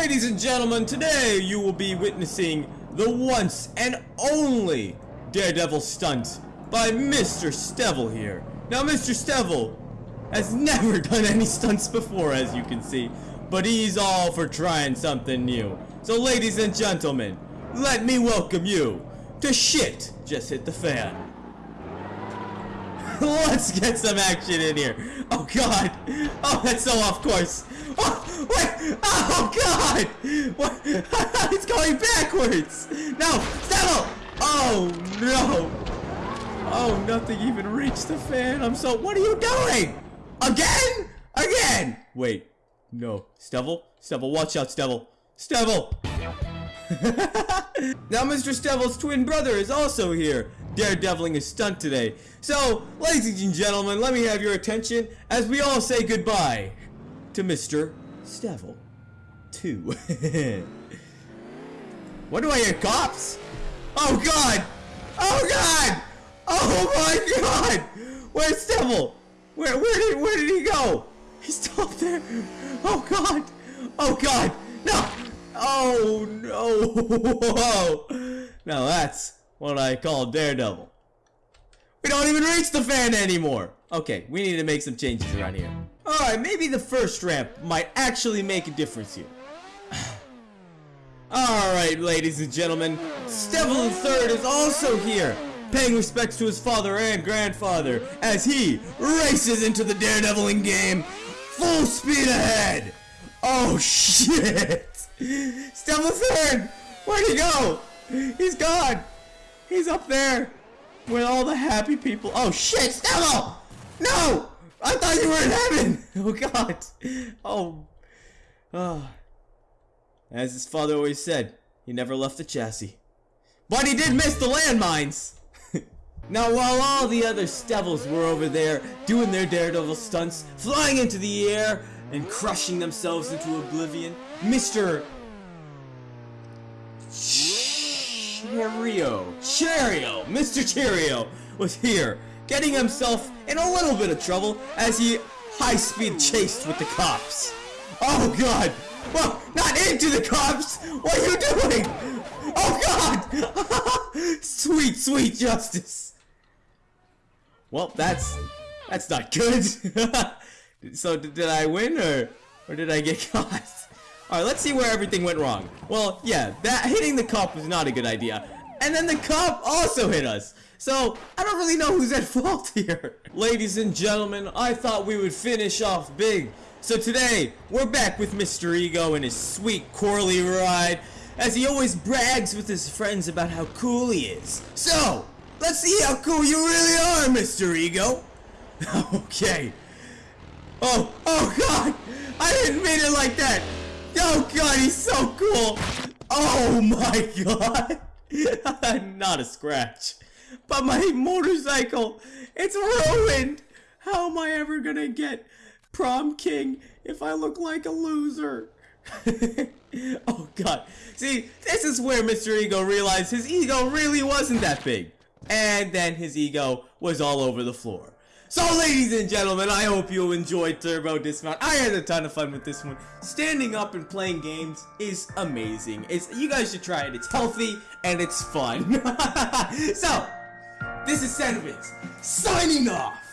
Ladies and gentlemen, today you will be witnessing the once and only Daredevil stunt by Mr. Stevel here. Now, Mr. Stevel has never done any stunts before, as you can see, but he's all for trying something new. So, ladies and gentlemen, let me welcome you to Shit Just Hit the Fan. Let's get some action in here. Oh god. Oh, that's so off course. Oh, wait. Oh god. What? it's going backwards. No. Settle. Oh no. Oh, nothing even reached the fan. I'm so. What are you doing? Again? Again? Wait. No. Stevel? Stevel, watch out, Stevel. Stevel! now Mr. Stevel's twin brother is also here, daredeviling a stunt today. So, ladies and gentlemen, let me have your attention as we all say goodbye to Mr. Stevel. Two. what do I hear? Cops? Oh god! Oh god! Oh my god! Where's Stevel? Where where did where did he go? He's still up there. Oh god! Oh god! No! Oh no! Now that's what I call Daredevil. We don't even reach the fan anymore! Okay, we need to make some changes around here. Alright, maybe the first ramp might actually make a difference here. Alright, ladies and gentlemen, Stevel III is also here, paying respects to his father and grandfather as he races into the daredeviling game full speed ahead! Oh shit! Stevel III! Where'd he go? He's gone! He's up there with all the happy people. Oh shit, Stevel! No! You were in heaven! Oh god. Oh. Oh. As his father always said, he never left the chassis. But he did miss the landmines! now while all the other Stevels were over there doing their daredevil stunts, flying into the air and crushing themselves into oblivion, Mr. Cheerio, Cheerio, Mr. Cheerio was here, getting himself in a little bit of trouble as he high-speed chased with the cops. Oh god! Well, not into the cops! What are you doing? Oh god! sweet, sweet justice! Well, that's that's not good. so did, I win or or did I get caught? Alright, let's see where everything went wrong. Well, yeah, that hitting the cop was not a good idea. And then the cop also hit us. So, I don't really know who's at fault here. Ladies and gentlemen, I thought we would finish off big. So today, we're back with Mr. Ego and his sweet Corley ride, as he always brags with his friends about how cool he is. So, let's see how cool you really are, Mr. Ego. okay. Oh, oh god! I didn't mean it like that! Oh god, he's so cool! Oh my god! Not a scratch. But my motorcycle, it's ruined! How am I ever gonna get prom king if I look like a loser? oh god. See, this is where Mr. Ego realized his ego really wasn't that big. And then his ego was all over the floor. So ladies and gentlemen, I hope you enjoyed Turbo Dismount. I had a ton of fun with this one. Standing up and playing games is amazing. It's You guys should try it. It's healthy and it's fun. so, this is Senvitz, signing off.